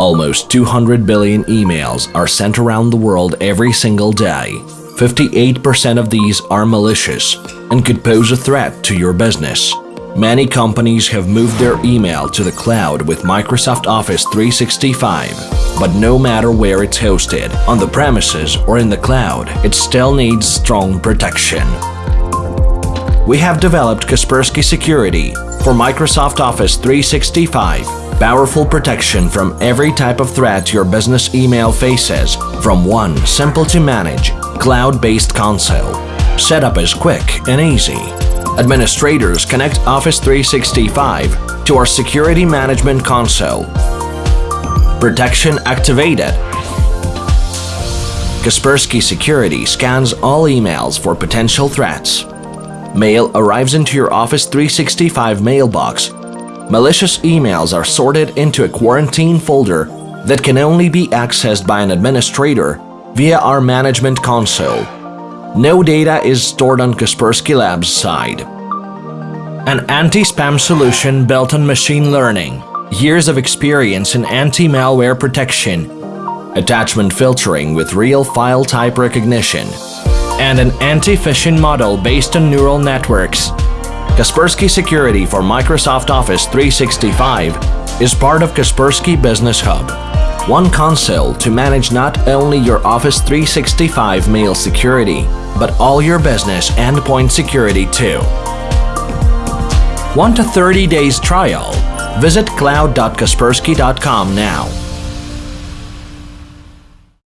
Almost 200 billion emails are sent around the world every single day. 58% of these are malicious and could pose a threat to your business. Many companies have moved their email to the cloud with Microsoft Office 365, but no matter where it's hosted, on the premises or in the cloud, it still needs strong protection. We have developed Kaspersky Security for Microsoft Office 365, powerful protection from every type of threat your business email faces from one simple-to-manage, cloud-based console. Setup is quick and easy administrators connect Office 365 to our Security Management Console. Protection activated. Kaspersky Security scans all emails for potential threats. Mail arrives into your Office 365 mailbox. Malicious emails are sorted into a quarantine folder that can only be accessed by an administrator via our management console. No data is stored on Kaspersky Labs side. An anti-spam solution built on machine learning, years of experience in anti-malware protection, attachment filtering with real file type recognition, and an anti-phishing model based on neural networks. Kaspersky Security for Microsoft Office 365 is part of Kaspersky Business Hub, one console to manage not only your Office 365 mail security, but all your business endpoint security too. Want a 30 days trial? Visit cloud.kaspersky.com now.